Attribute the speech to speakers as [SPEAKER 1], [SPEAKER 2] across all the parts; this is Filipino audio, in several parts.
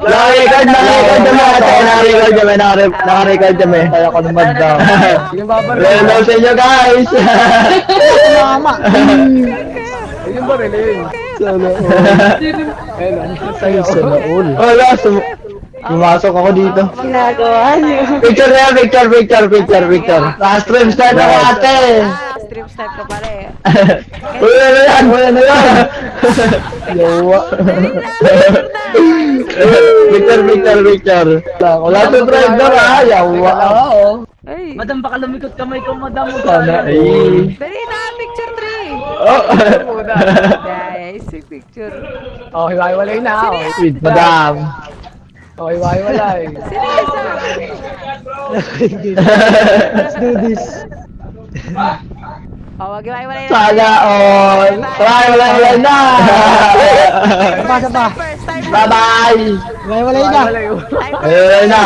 [SPEAKER 1] Naka-record, naka-record kami ate. Naka-record naka- naka-record kami. Kaya ko naman daw.
[SPEAKER 2] Yung babar.
[SPEAKER 1] Hello sa inyo guys!
[SPEAKER 3] Mama.
[SPEAKER 2] Yung baril yun.
[SPEAKER 1] Sana
[SPEAKER 2] Ayun, sa'yo.
[SPEAKER 1] all. Wala, pumasok ako dito.
[SPEAKER 4] Ginagawa niyo.
[SPEAKER 1] Picture na picture, picture, picture, picture. Last stream start ako ate!
[SPEAKER 4] Stream snipe ka pala eh.
[SPEAKER 1] Wala na yan, wala na yan! Yawa. picture, picture, picture. Wala to drive na ba? Yawa.
[SPEAKER 2] Oo.
[SPEAKER 4] Ay,
[SPEAKER 2] Madam, baka lumikot kamay ko, madam.
[SPEAKER 1] Sana ay.
[SPEAKER 4] dali na, picture 3.
[SPEAKER 1] Oh.
[SPEAKER 4] Guys, yung picture.
[SPEAKER 2] Oh, hiwa-hiwalay na. Oh.
[SPEAKER 1] Sweet madam.
[SPEAKER 2] Oh, hiwa-hiwalay.
[SPEAKER 4] Sino isa?
[SPEAKER 3] Let's do this.
[SPEAKER 4] Oh, wag yung wala na.
[SPEAKER 1] Sana all. Try, wala, wala na.
[SPEAKER 3] Saba.
[SPEAKER 4] First time.
[SPEAKER 1] Bye-bye.
[SPEAKER 3] May walay na.
[SPEAKER 1] Wala na.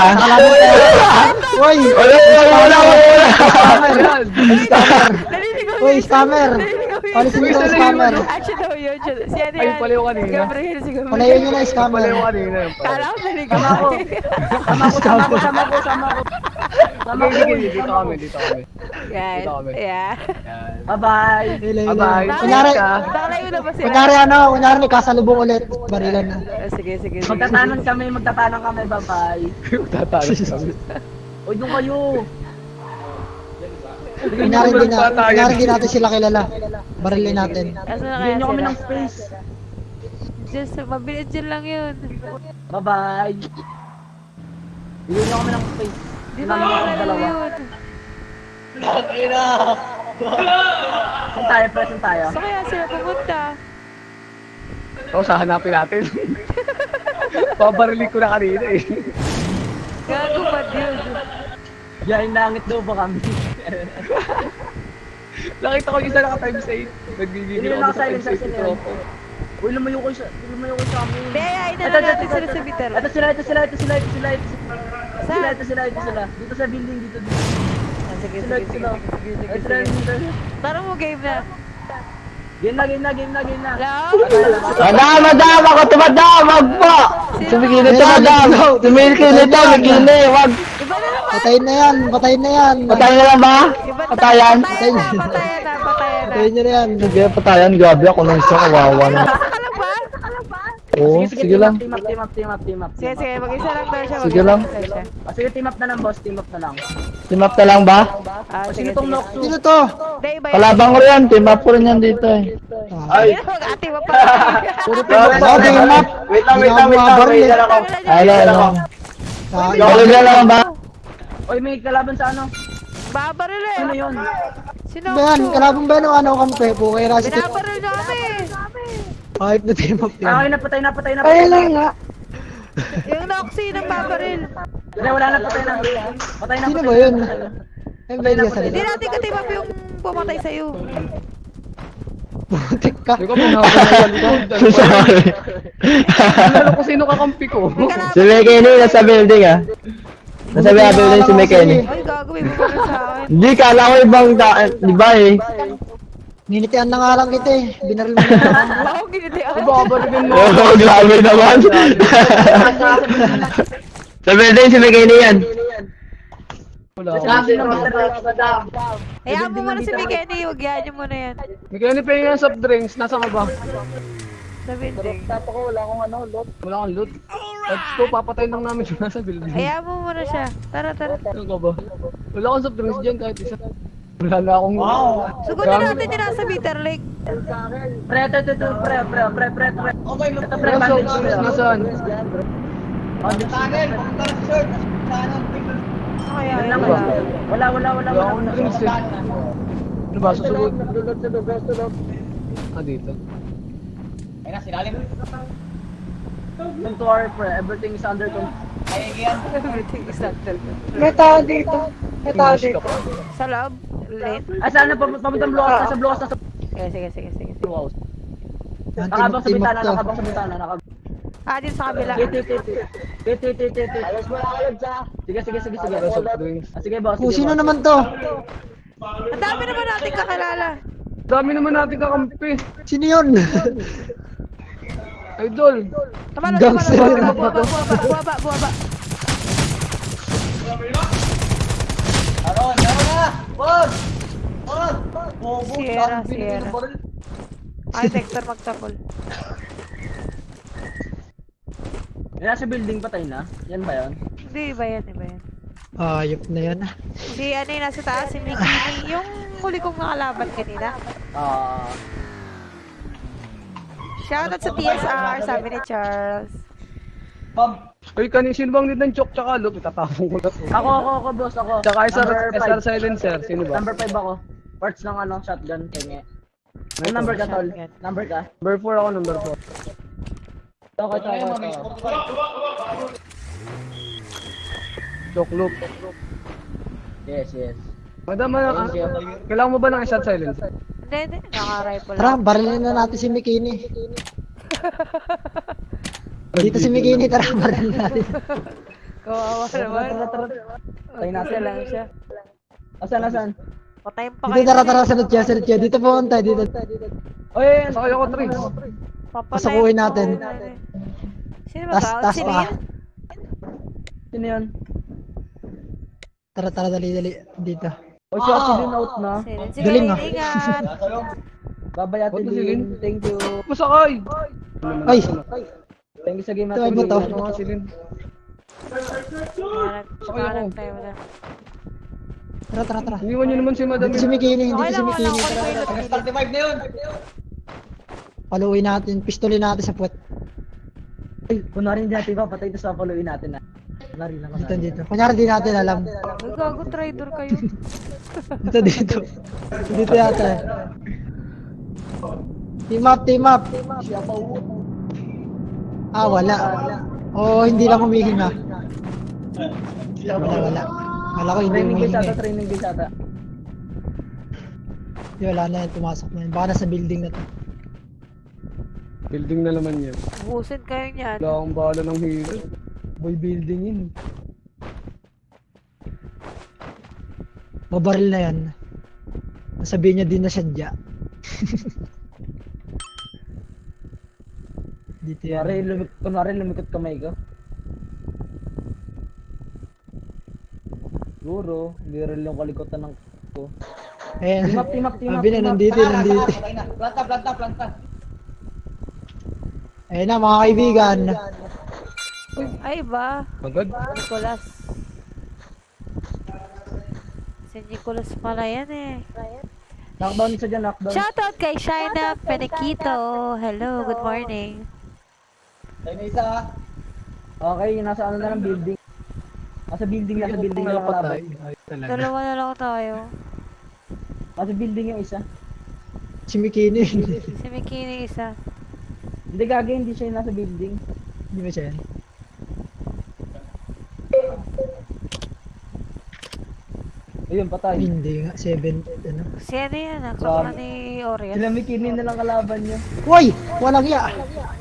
[SPEAKER 3] Uy,
[SPEAKER 1] Wala, wala, wala, wala.
[SPEAKER 4] Yun.
[SPEAKER 3] scammer. Palisin mo yung scammer.
[SPEAKER 4] Action daw yun. Si ano yan?
[SPEAKER 2] pala yung kanina.
[SPEAKER 4] Gabriel, si Gabriel.
[SPEAKER 3] Palayan nyo na yung scammer.
[SPEAKER 2] yung kanina.
[SPEAKER 4] Kala ko narinig ko.
[SPEAKER 2] Sama ko. Sama ko, sama ko, sama ko, sama ko. Dito kami, dito kami. Kami.
[SPEAKER 4] yeah.
[SPEAKER 2] Bye-bye. Bye-bye.
[SPEAKER 3] Kunyari,
[SPEAKER 4] Nakalayo na ba sila?
[SPEAKER 3] kunyari ano, kunyari may kasalubong ulit. Barilan na.
[SPEAKER 4] Sige, sige.
[SPEAKER 2] Magtatanan kami, magtatanan kami, bye-bye. Magtatanan kami. Uy, doon kayo.
[SPEAKER 3] Kunyari hindi natin sila kilala. Barilin natin.
[SPEAKER 4] Asa na kaya
[SPEAKER 2] Bigyan nyo kami
[SPEAKER 4] sila?
[SPEAKER 2] ng space.
[SPEAKER 4] Just, mabilis dyan lang yun.
[SPEAKER 2] Bye-bye. Bigyan nyo kami ng space.
[SPEAKER 4] Di ba
[SPEAKER 2] Namin
[SPEAKER 4] ako
[SPEAKER 2] ako
[SPEAKER 4] nalaro
[SPEAKER 2] dalawa.
[SPEAKER 4] yun?
[SPEAKER 2] Saan tayo, pre? Saan tayo?
[SPEAKER 4] Saan kaya sila pumunta?
[SPEAKER 2] Oo, sa hanapin natin. Pabarilig ko na kanina eh.
[SPEAKER 4] Gago ba yun?
[SPEAKER 2] Yain langit daw ba kami? Nakita ko yung isa naka times 8. Nagbibigay
[SPEAKER 5] Hindi
[SPEAKER 2] ako
[SPEAKER 5] na
[SPEAKER 2] sa times
[SPEAKER 5] naka-silent
[SPEAKER 2] 8
[SPEAKER 5] sila.
[SPEAKER 2] tropo.
[SPEAKER 5] Uy, lumayo ko sa, lumayo ko sa amin.
[SPEAKER 4] Na
[SPEAKER 5] Ito, ito,
[SPEAKER 4] natin
[SPEAKER 5] ito,
[SPEAKER 4] sila
[SPEAKER 5] ito.
[SPEAKER 4] sa bitter.
[SPEAKER 5] Ito sila, ito sila, ito sila, ito sila, ito sila. Ito sila, ito sila, ito sila. Dito sa building, dito, dito.
[SPEAKER 4] Ah, Sige, sige, sige,
[SPEAKER 5] sila.
[SPEAKER 4] sige, sige,
[SPEAKER 5] Ito sila,
[SPEAKER 4] sige. Tara mo, game na.
[SPEAKER 5] Game na, game na, game na, game na.
[SPEAKER 4] Hello?
[SPEAKER 1] Madam, ako wag po. Sumigilid to madam. Sumigilid to, sumigilid, wag.
[SPEAKER 4] Iba na naman.
[SPEAKER 3] Patayin na yan, patayin na yan.
[SPEAKER 1] Patayan na lang ba? Patayan?
[SPEAKER 4] Patayan na, patayan na, patayan na.
[SPEAKER 3] Patayin na yan.
[SPEAKER 1] Sige, patayan, grabe ako nung isang kawawa na.
[SPEAKER 4] Nasa ka lang ba?
[SPEAKER 1] Oo, sige lang.
[SPEAKER 5] Team up, team up, team up, team up.
[SPEAKER 4] Sige, sige, mag-isa lang daw siya.
[SPEAKER 1] Sige
[SPEAKER 4] mag-isa
[SPEAKER 1] lang.
[SPEAKER 4] siya.
[SPEAKER 5] Ah, sige, team up na lang, boss. Team up na lang.
[SPEAKER 1] Team up na lang ba?
[SPEAKER 4] Ah,
[SPEAKER 5] Sino
[SPEAKER 4] sige,
[SPEAKER 5] tong
[SPEAKER 4] sige.
[SPEAKER 3] Sino to?
[SPEAKER 4] Hindi, iba yun.
[SPEAKER 1] Kalabang ko yan, team up ko rin yan dito eh.
[SPEAKER 4] Ay! Ate mo pa.
[SPEAKER 3] Puro team up. Team up.
[SPEAKER 1] Wait
[SPEAKER 3] lang, wait lang, wait lang, wait lang
[SPEAKER 1] ako. Ay, ano.
[SPEAKER 3] Ah,
[SPEAKER 1] Nakulog na lang ba?
[SPEAKER 5] Uy, may kalaban sa ano?
[SPEAKER 4] Babaril eh.
[SPEAKER 5] Ano yun?
[SPEAKER 4] Sino?
[SPEAKER 3] Ben, kalabang Ben o ano kampe? Pukay na si Tip.
[SPEAKER 4] Binabaril na
[SPEAKER 3] Hype na team up
[SPEAKER 5] Ah, okay,
[SPEAKER 3] yan.
[SPEAKER 5] napatay na, patay na, patay na.
[SPEAKER 3] nga.
[SPEAKER 4] Yung Noxy ng babaril.
[SPEAKER 5] Hindi, wala na, patay na. Patay na,
[SPEAKER 3] Sino
[SPEAKER 5] patay
[SPEAKER 3] ba
[SPEAKER 5] na,
[SPEAKER 3] yun?
[SPEAKER 5] patay na.
[SPEAKER 3] Ay, ka
[SPEAKER 4] Hindi natin katip up yung pumatay sa'yo.
[SPEAKER 3] Putik ka.
[SPEAKER 2] Hindi ko pinahapon na yan ko.
[SPEAKER 1] Sorry.
[SPEAKER 2] Lalo ko sino kakampi ko.
[SPEAKER 1] Si Mekeni nasa building ah. Nasa building si Mekeni.
[SPEAKER 4] Ay, may bumaril sa akin.
[SPEAKER 1] Hindi, kala ko ibang ta- di ba eh?
[SPEAKER 3] Ninitian na nga lang kita eh. Binaril mo na lang.
[SPEAKER 4] Wow, giniti ako.
[SPEAKER 2] Babarigin mo.
[SPEAKER 1] Oo, grabe naman. Sa building si Mekeni yan.
[SPEAKER 4] Hayaan mo muna si Mikeni, huwag yan niyo muna yan.
[SPEAKER 2] May kaya ni Pengi ng soft drinks. Nasa ka ba?
[SPEAKER 4] Sa building.
[SPEAKER 5] Tapa ko, wala akong ano, lot.
[SPEAKER 2] Wala kang loot. At ko, papatayin lang namin yung nasa building.
[SPEAKER 4] Hayaan mo muna siya. Tara, tara.
[SPEAKER 2] Ano ka ba? Wala akong soft drinks dyan kahit isa. Wala na akong...
[SPEAKER 4] Sugunin natin yung nasa Bitter Lake.
[SPEAKER 5] Pre, ito, ito, pre, pre, pre, pre, pre. Okay, ito, pre,
[SPEAKER 2] drinks.
[SPEAKER 5] pre.
[SPEAKER 2] Nasaan?
[SPEAKER 5] Bandage pre.
[SPEAKER 4] Kaya,
[SPEAKER 5] Wala,
[SPEAKER 4] yun
[SPEAKER 5] wala.
[SPEAKER 4] wala.
[SPEAKER 5] Wala, wala, wala,
[SPEAKER 2] Wala
[SPEAKER 5] wala.
[SPEAKER 2] akong drinks eh. Ano ba? Susugod?
[SPEAKER 5] Sulot, sulot, sulot, sulot.
[SPEAKER 2] Ah, dito.
[SPEAKER 5] Don't worry, pre. Everything is under control.
[SPEAKER 4] Everything is under control.
[SPEAKER 3] May tao dito. May tao
[SPEAKER 2] pa.
[SPEAKER 4] Sa loob? Late?
[SPEAKER 5] Ah, saan na? Pam- Pamuntang blue house, nasa blue house, nasa
[SPEAKER 4] Sige, sige, sige, sige. sige.
[SPEAKER 5] blue house. Nakabang sa bintana, nakabang sa bintana, nakabang.
[SPEAKER 4] Ah, dito sa kabila.
[SPEAKER 5] Titi, titi. Titi, titi, titi. Alas mo Sige, sige, sige, sige.
[SPEAKER 2] Soft drinks.
[SPEAKER 5] Ah, sige, boss.
[SPEAKER 3] Kung
[SPEAKER 5] sige,
[SPEAKER 3] sino naman to?
[SPEAKER 4] Ang dami naman natin kakilala.
[SPEAKER 2] Dami naman natin kakampi.
[SPEAKER 3] Sino yun?
[SPEAKER 2] Idol!
[SPEAKER 4] Tumalo,
[SPEAKER 3] Gangster.
[SPEAKER 4] tumalo. Buwaba, buwaba, buwaba, buwaba.
[SPEAKER 5] Wag! Wag! Bobo,
[SPEAKER 4] Sierra, Sierra. Ay, Dexter magtapol.
[SPEAKER 5] Yan, nasa building patay na. Yan ba yun?
[SPEAKER 4] Hindi, iba yan, iba yan.
[SPEAKER 3] Ayop na yan. ah.
[SPEAKER 4] Si ano yung nasa taas, si Mikini. Yung huli kong nakalaban kanina.
[SPEAKER 5] Ah,
[SPEAKER 4] Shoutout sa TSR, sabi ni Charles.
[SPEAKER 5] Bob.
[SPEAKER 2] Uy, kanin sino bang need ng chok tsaka loop? Itatapong ko na to.
[SPEAKER 5] Ako, ako, ako, boss, ako.
[SPEAKER 2] Tsaka SR, SR silencer. Sino ba?
[SPEAKER 5] Number 5 ako. Parts ng ano, shotgun, kenge. Ang number ka, tol? Number ka?
[SPEAKER 2] Number 4 ako, number 4.
[SPEAKER 5] Ito, ito, ito, ito.
[SPEAKER 2] Chok loop.
[SPEAKER 5] Yes, yes.
[SPEAKER 2] Madam, ano, kailangan mo ba ng SR silencer?
[SPEAKER 4] Hindi, hindi. Naka-rifle
[SPEAKER 3] Tara, barilin na natin si Mikini. Dito si Mikini, tara, barilin natin.
[SPEAKER 4] Kawawa naman.
[SPEAKER 5] Tara, tara, tara.
[SPEAKER 4] Isa
[SPEAKER 5] natin.
[SPEAKER 4] lang siya.
[SPEAKER 5] Asan, asan?
[SPEAKER 4] Patayin pa
[SPEAKER 3] Dito,
[SPEAKER 4] kayo.
[SPEAKER 3] tara, tara, sunod siya, sunod siya. Dito punta, dito.
[SPEAKER 5] Oy, yan.
[SPEAKER 2] Sakay ako, Trix.
[SPEAKER 4] Papatayin
[SPEAKER 3] Pasukuin
[SPEAKER 4] pa
[SPEAKER 3] natin.
[SPEAKER 4] kayo. Sino ba
[SPEAKER 3] tas
[SPEAKER 4] Sino yun?
[SPEAKER 5] Sino yun?
[SPEAKER 3] Tara, tara, dali, dali. Dito.
[SPEAKER 5] O siya, si Lin out na.
[SPEAKER 3] Galing, ah.
[SPEAKER 4] ingat.
[SPEAKER 5] Babay ate. Lin? Thank you.
[SPEAKER 2] Masakay!
[SPEAKER 3] Ay!
[SPEAKER 5] You sa game
[SPEAKER 3] Ito,
[SPEAKER 5] ate
[SPEAKER 3] ano to?
[SPEAKER 5] Lin.
[SPEAKER 2] Ano nga silin?
[SPEAKER 4] Tayo na.
[SPEAKER 3] Tara, tara, tara.
[SPEAKER 2] Iniwan niyo naman si Madam.
[SPEAKER 3] Dito si Mikini,
[SPEAKER 4] Okay
[SPEAKER 3] dito si Mikini. Tara,
[SPEAKER 4] pilot pilot.
[SPEAKER 3] paluin natin, pistolin natin sa puwet.
[SPEAKER 5] Ay, kunwari hindi natin papatay ito sa followin natin na. Kunwari lang,
[SPEAKER 3] Dito,
[SPEAKER 5] kunwari.
[SPEAKER 3] dito. Kunyari di natin alam.
[SPEAKER 4] Gago, traitor kayo.
[SPEAKER 3] Dito, dito. Dito yata. eh. Team up, team up. Ah, wala. Oo, hindi lang humihinga. Wala, wala. Wala ko hindi
[SPEAKER 5] Training
[SPEAKER 3] humihinga.
[SPEAKER 5] training base ata.
[SPEAKER 3] Hindi, wala na yan. Pumasok na yan. Baka nasa building na to.
[SPEAKER 2] Building na naman yan.
[SPEAKER 4] Busin kayo niyan.
[SPEAKER 2] Wala akong bahala ng hero. Boy building yun.
[SPEAKER 3] Mabaril na yan. Nasabihin niya din na sadya. Dito yan.
[SPEAKER 5] Kunwari, lumik kunwari lumikot kamay ko. Siguro, hindi rin yung kalikotan ng ko.
[SPEAKER 3] Ayan.
[SPEAKER 5] Team up, team up, team up,
[SPEAKER 3] Sabi na, nandito, nandito.
[SPEAKER 5] Planta, planta, planta.
[SPEAKER 3] Ayan na, mga kaibigan.
[SPEAKER 4] Ay, ba?
[SPEAKER 2] Agad.
[SPEAKER 4] Nicolas. Si Nicolas pala yan eh.
[SPEAKER 5] Knockdown isa dyan, knockdown.
[SPEAKER 4] Shoutout kay Shaina Penequito. Hello, good morning.
[SPEAKER 5] Okay, nasa ano na lang building. Nasa building, nasa building na lang kalaban.
[SPEAKER 4] Dalawa na lang tayo.
[SPEAKER 5] Nasa building yung isa.
[SPEAKER 3] Si Mikini.
[SPEAKER 4] Si Mikini isa.
[SPEAKER 5] Hindi gagawin, hindi siya yung nasa building.
[SPEAKER 3] Hindi ba siya yan?
[SPEAKER 5] Ayun, patay.
[SPEAKER 3] Hindi nga, 7, ano.
[SPEAKER 4] Si ano yan ah, kapwa ni Orias.
[SPEAKER 5] Sila Mikini na lang kalaban niya.
[SPEAKER 3] Uy! Walang ya!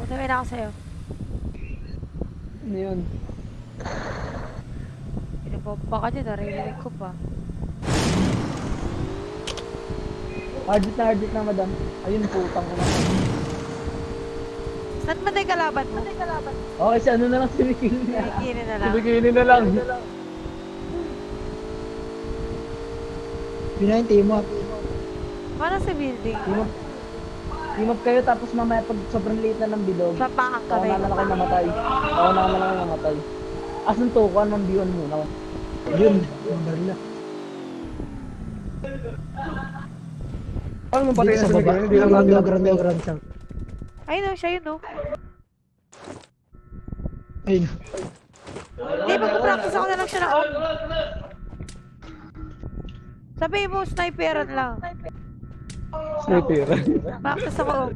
[SPEAKER 4] Sabi na ako sa'yo.
[SPEAKER 5] Ano yun?
[SPEAKER 4] Pinagpapa ka dyan, naririnig ko pa.
[SPEAKER 5] Hardit na hardit na, madam. Ayun, putang ko na.
[SPEAKER 4] Saan ba tayo kalaban mo?
[SPEAKER 5] Okay, si ano na lang si Mikini
[SPEAKER 4] Si
[SPEAKER 5] na.
[SPEAKER 4] Na lang.
[SPEAKER 2] Biginin na lang.
[SPEAKER 3] Yun na yung team up.
[SPEAKER 4] Paano sa building?
[SPEAKER 5] Team up, team up kayo tapos mamaya pag sobrang liit na ng bilog.
[SPEAKER 4] Papakan
[SPEAKER 5] Ako
[SPEAKER 4] kami.
[SPEAKER 5] na lang kayo namatay. Ako na lang kayo namatay. Asan to? Kuhan ng biwan muna.
[SPEAKER 3] Yun. Ang barila.
[SPEAKER 2] Paano mo patay na
[SPEAKER 3] sa
[SPEAKER 2] sa
[SPEAKER 3] baba.
[SPEAKER 2] Hindi lang
[SPEAKER 3] low, ground low, ground south.
[SPEAKER 4] Ay no, siya yun no.
[SPEAKER 3] Ayun.
[SPEAKER 4] Hindi, magpa-practice ako na lang siya na off. Sabi mo, sniperan lang.
[SPEAKER 2] Sniper.
[SPEAKER 4] Practice ako off.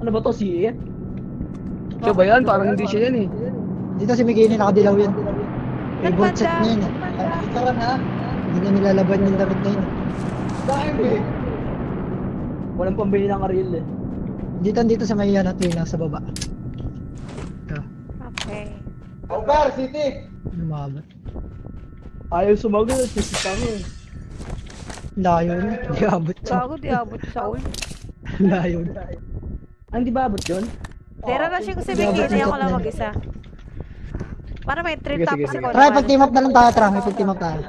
[SPEAKER 5] Ano ba to? Si Ian?
[SPEAKER 2] Siya ba yan? Parang hindi siya yan eh.
[SPEAKER 3] Dito si Mikini, nakadilaw yan. May
[SPEAKER 4] Saan
[SPEAKER 3] bolt set
[SPEAKER 4] banda?
[SPEAKER 3] niya yun. eh. Hindi niya nilalaban yung damit na yun.
[SPEAKER 5] Walang pambili ng Ariel eh.
[SPEAKER 3] Dito, dito sa may ano, twin sa baba. Ito,
[SPEAKER 4] Okay.
[SPEAKER 3] lumabot.
[SPEAKER 5] Ayaw sumagot. Sisita mo eh.
[SPEAKER 3] Layo na. Hindi abot siya.
[SPEAKER 4] Bago di abot sa ul.
[SPEAKER 3] Layo na.
[SPEAKER 5] Ah, hindi ba abot yun?
[SPEAKER 4] Tira na siya si Bikini, ako lang mag-isa. Para may treat
[SPEAKER 2] Sige,
[SPEAKER 4] tapos
[SPEAKER 2] sige,
[SPEAKER 4] ikaw
[SPEAKER 3] Try,
[SPEAKER 4] naman.
[SPEAKER 3] pag team up na lang tayo, Tra. May pag team up tayo.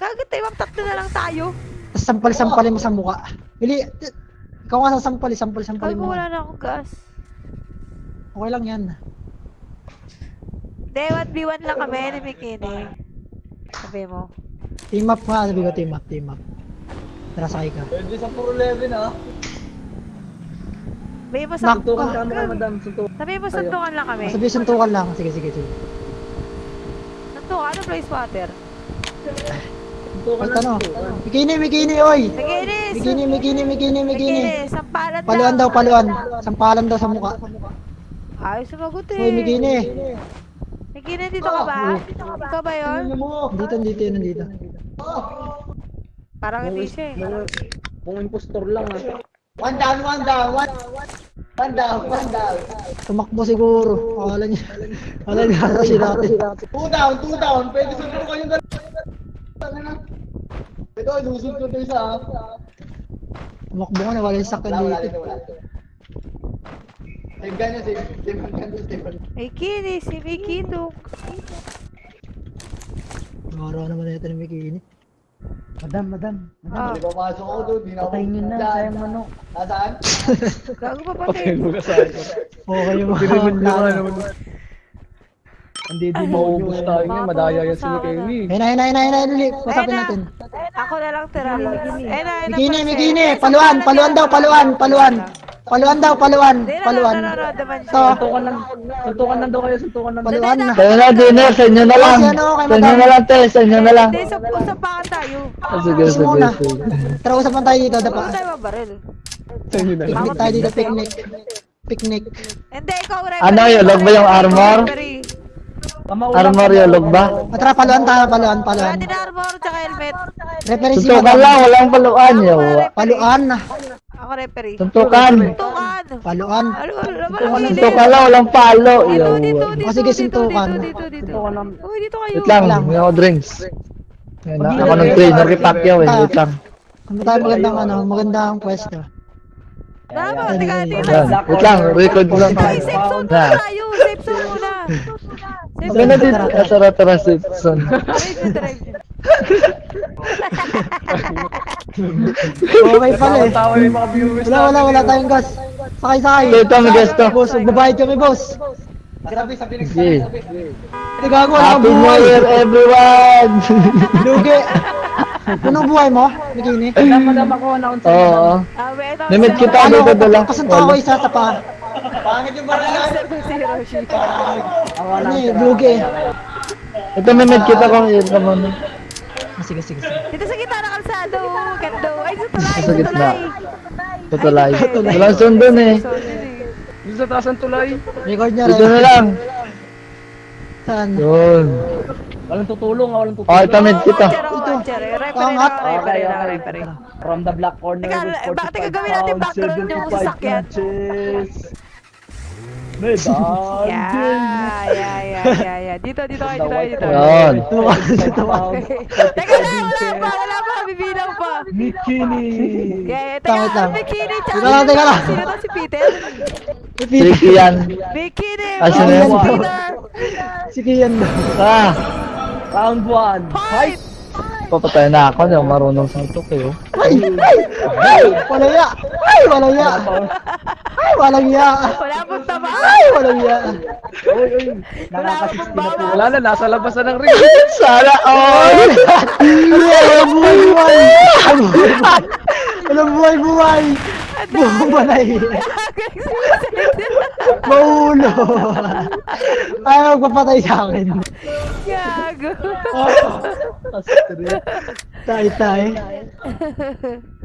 [SPEAKER 4] Kagad tayo, ma'am, tatlo na lang tayo.
[SPEAKER 3] Tapos sampal-sampalin mo sa mukha. Bili, ikaw nga sa sampali, sampal-sampalin mo.
[SPEAKER 4] wala na akong gas.
[SPEAKER 3] Okay lang yan.
[SPEAKER 4] Hindi, 1v1 lang kami ni Bikini. Sabi mo.
[SPEAKER 3] Team up nga, sabi ko team up, team up. Tara, sakay ka.
[SPEAKER 5] Pwede sa puro 11 ah.
[SPEAKER 4] Sabi mo sa...
[SPEAKER 5] Suntukan ka mo kay madam, suntukan.
[SPEAKER 4] Sabi mo suntukan lang kami.
[SPEAKER 3] Sabi suntukan lang. Sige, sige, sige.
[SPEAKER 4] Suntukan, ano place water?
[SPEAKER 5] Suntukan lang.
[SPEAKER 3] no.
[SPEAKER 5] suntukan.
[SPEAKER 3] Mikini, mikini, oy!
[SPEAKER 4] Bikini!
[SPEAKER 3] Mikini, mikini, mikini, mikini.
[SPEAKER 4] Bikini, sampalan
[SPEAKER 3] Paluan daw, paluan. Sampalan daw sa mukha.
[SPEAKER 4] Ay, sumagot eh.
[SPEAKER 3] Uy, mikini.
[SPEAKER 4] Bikini, dito ka ba? Ikaw ba yun?
[SPEAKER 3] Dito, dito, yun, nandito.
[SPEAKER 4] Parang hindi siya eh.
[SPEAKER 5] Kung impostor lang ah.
[SPEAKER 2] One down, one down, one, one down, one down.
[SPEAKER 3] Tumakbo siguro. Akala niya. Akala niya ata si natin.
[SPEAKER 2] Two down, two down. Pwede sunod ko yung dalawa. Ito, ilusog ko ito isa. ah.
[SPEAKER 3] Tumakbo ka na, wala yung sakyan
[SPEAKER 2] Wala, wala,
[SPEAKER 3] dito.
[SPEAKER 2] wala. Save ka niya, save. Save ka niya, save ka niya.
[SPEAKER 4] Bikini, si Bikini.
[SPEAKER 3] Araw naman na ito ni Mikini.
[SPEAKER 5] Madam, madam.
[SPEAKER 4] Ah,
[SPEAKER 2] Hindi pa pasok ako doon. Di na ako.
[SPEAKER 5] Patayin nyo na, sayang manok.
[SPEAKER 2] Nasaan?
[SPEAKER 4] gago pa pati.
[SPEAKER 3] Okay yung mga plano.
[SPEAKER 5] Hindi di maubos tayo niya, madaya yan si
[SPEAKER 4] sa
[SPEAKER 5] Kenny.
[SPEAKER 3] Ayun na, ayun na, ayun na, ayun na, Lili. Pasapin
[SPEAKER 4] Ayun na.
[SPEAKER 3] natin.
[SPEAKER 4] Ako na lang tira. Eh na, Marcel.
[SPEAKER 3] Mikini.
[SPEAKER 4] Eh,
[SPEAKER 3] Paluan, paluan daw, paluan, paluan. Paluan daw, paluan,
[SPEAKER 4] na,
[SPEAKER 3] paluan. Ito.
[SPEAKER 5] Suntukan lang, suntukan lang daw kayo, suntukan lang daw.
[SPEAKER 3] Paluan na.
[SPEAKER 1] Kaya na, dinner, sa inyo na lang.
[SPEAKER 3] Ano,
[SPEAKER 1] Sa inyo na lang, te, sa inyo na lang.
[SPEAKER 4] Hindi, sa usapakan tayo.
[SPEAKER 1] Ah, Sige, sige, sige.
[SPEAKER 3] Tara, usapan tayo dito,
[SPEAKER 4] Ano
[SPEAKER 3] dapa.
[SPEAKER 4] tayo mabaril?
[SPEAKER 3] Picnic tayo dito, picnic. Picnic.
[SPEAKER 4] Hindi, ikaw referee.
[SPEAKER 1] Ano yun, log ba yung armor? Armor yung log ba?
[SPEAKER 3] Tara, paluan tayo, paluan,
[SPEAKER 4] Wala
[SPEAKER 3] paluan.
[SPEAKER 4] din armor, tsaka helmet.
[SPEAKER 3] Referee si
[SPEAKER 1] Suntukan lang, walang paluan yo.
[SPEAKER 3] Paluan.
[SPEAKER 4] Ako referee.
[SPEAKER 1] Suntukan.
[SPEAKER 4] Suntukan.
[SPEAKER 3] Paluan.
[SPEAKER 1] Suntukan lang, walang palo
[SPEAKER 4] Dito, dito, dito,
[SPEAKER 3] O, sige,
[SPEAKER 4] dito,
[SPEAKER 3] suntukan.
[SPEAKER 4] dito, dito, dito. Uy, dito kayo.
[SPEAKER 1] Wait lang, may ako drinks. Ako ng trainer kay Pacquiao eh, wait lang.
[SPEAKER 3] Ano tayo magandang ano, magandang pwesto.
[SPEAKER 4] Tama, teka, teka.
[SPEAKER 1] Wait lang, record lang.
[SPEAKER 4] Ay, safe zone muna
[SPEAKER 1] Na.
[SPEAKER 4] tayo. Safe zone muna. Safe
[SPEAKER 1] Maganda
[SPEAKER 4] zone.
[SPEAKER 1] Ah, tara tara safe zone.
[SPEAKER 4] Drive drive.
[SPEAKER 3] Okay pala eh.
[SPEAKER 5] Tawa yung mga viewers
[SPEAKER 3] Wala, wala, wala tayong gas. Sakay, sakay.
[SPEAKER 1] Ito, may gusto.
[SPEAKER 3] Boss, magbabayad kami, boss.
[SPEAKER 2] Sabi, sabi,
[SPEAKER 1] Sige.
[SPEAKER 3] Hindi gago, kang
[SPEAKER 1] Happy New
[SPEAKER 3] buhay.
[SPEAKER 1] Year everyone!
[SPEAKER 3] Lugi. Anong buhay mo, Bikini?
[SPEAKER 5] Madam, ako, announce.
[SPEAKER 1] Oo.
[SPEAKER 4] Ah, wait, ito.
[SPEAKER 1] Namit kita
[SPEAKER 3] Ano,
[SPEAKER 1] dito dala.
[SPEAKER 3] kasunta ko isa sa pa.
[SPEAKER 2] Pangit yung barangay.
[SPEAKER 4] Si Hiroshi.
[SPEAKER 3] Ano eh, lugi.
[SPEAKER 1] Ito namit kita kung muna.
[SPEAKER 3] Ah, Sige, sige, sige.
[SPEAKER 4] Dito sa gitna ng kalsado. Ganda. Ay, sa tulay.
[SPEAKER 1] Sa
[SPEAKER 4] Sa
[SPEAKER 1] gitna.
[SPEAKER 4] tulay. Ay,
[SPEAKER 1] Walang sundon eh.
[SPEAKER 4] Eh.
[SPEAKER 5] Dito sa taas ng tulay.
[SPEAKER 3] Record niya
[SPEAKER 1] Dito na
[SPEAKER 3] rin.
[SPEAKER 1] lang.
[SPEAKER 3] Saan?
[SPEAKER 1] Yun.
[SPEAKER 5] Walang tutulong, ah, walang tutulong.
[SPEAKER 1] Okay, tamid kita.
[SPEAKER 4] Oh, eh. Referee na, referee na, referee.
[SPEAKER 5] From the black corner
[SPEAKER 4] Teka,
[SPEAKER 5] with 45
[SPEAKER 4] bakit gagawin natin background yung
[SPEAKER 5] 75
[SPEAKER 4] sasakyan?
[SPEAKER 5] Medal.
[SPEAKER 4] Yeah, yeah, yeah, yeah, yeah. Dito, dito kayo, dito kayo, dito.
[SPEAKER 1] Yun.
[SPEAKER 4] Teka lang, wala pa, wala pa, bibilang pa.
[SPEAKER 5] Bikini.
[SPEAKER 4] Yeah,
[SPEAKER 3] Tama,
[SPEAKER 4] teka,
[SPEAKER 3] tama.
[SPEAKER 4] bikini,
[SPEAKER 3] Teka lang, teka lang.
[SPEAKER 4] Sino to si Peter?
[SPEAKER 1] Tricky yan.
[SPEAKER 4] Bikini,
[SPEAKER 1] Ah, yan?
[SPEAKER 4] Peter.
[SPEAKER 3] Sige yan.
[SPEAKER 1] Ah,
[SPEAKER 5] Round 1.
[SPEAKER 4] Fight!
[SPEAKER 1] papatay na ako. Hindi ako marunong sa ito kayo.
[SPEAKER 3] Ay! Ay! Ay! Walang ya! Ay! Walang ya! Ay! Walang ya!
[SPEAKER 4] Wala tama.
[SPEAKER 3] Ay! Walang ya!
[SPEAKER 5] Uy.
[SPEAKER 4] Wala pong bawa.
[SPEAKER 5] Wala na, nasa labas na ng ring.
[SPEAKER 1] Sana all!
[SPEAKER 3] Walang buhay buhay! Walang buhay buhay! Bumalay! Maulo! Ayaw magpapatay sa akin.
[SPEAKER 4] Gago.
[SPEAKER 3] Tay tay.